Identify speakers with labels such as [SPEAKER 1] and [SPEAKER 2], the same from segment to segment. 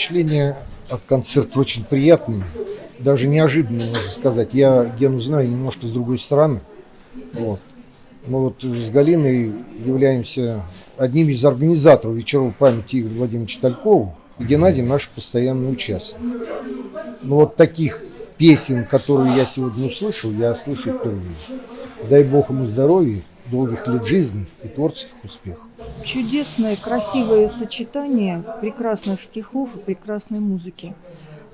[SPEAKER 1] впечатление от концерта очень приятное, даже неожиданно, можно сказать. Я Гену знаю немножко с другой стороны. Вот. Мы вот с Галиной являемся одним из организаторов вечеров памяти Игоря Владимировича Талькова. И Геннадий наш постоянный участник. Ну вот таких песен, которые я сегодня услышал, я слышу впервые. Дай Бог ему здоровья, долгих лет жизни и творческих успехов.
[SPEAKER 2] Чудесное, красивое сочетание прекрасных стихов и прекрасной музыки.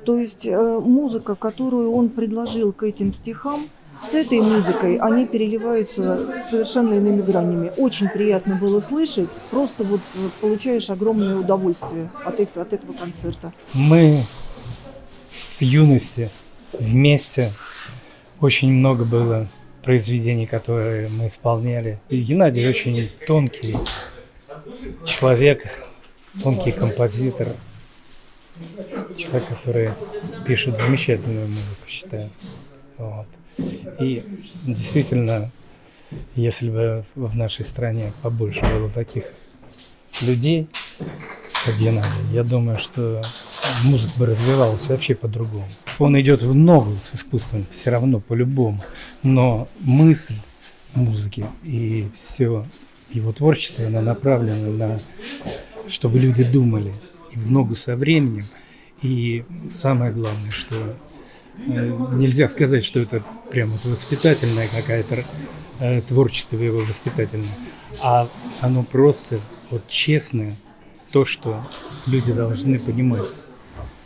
[SPEAKER 2] То есть э, музыка, которую он предложил к этим стихам, с этой музыкой они переливаются совершенно иными гранями. Очень приятно было слышать, просто вот э, получаешь огромное удовольствие от, этого- от этого концерта.
[SPEAKER 3] Мы с юности вместе очень много было произведений, которые мы исполняли. И Геннадий очень тонкий человек, тонкий композитор, человек, который пишет замечательную музыку, считаю. Вот. И действительно, если бы в нашей стране побольше было таких людей, как Геннадий, я думаю, что музыка бы развивалась вообще по-другому. Он идет в ногу с искусством, все равно, по-любому. Но мысль музыки и все его творчество, оно направлено на, чтобы люди думали и в ногу со временем. И самое главное, что э, нельзя сказать, что это прям вот воспитательная какая-то э, творчество его воспитательное, а оно просто вот честное, то, что люди должны понимать.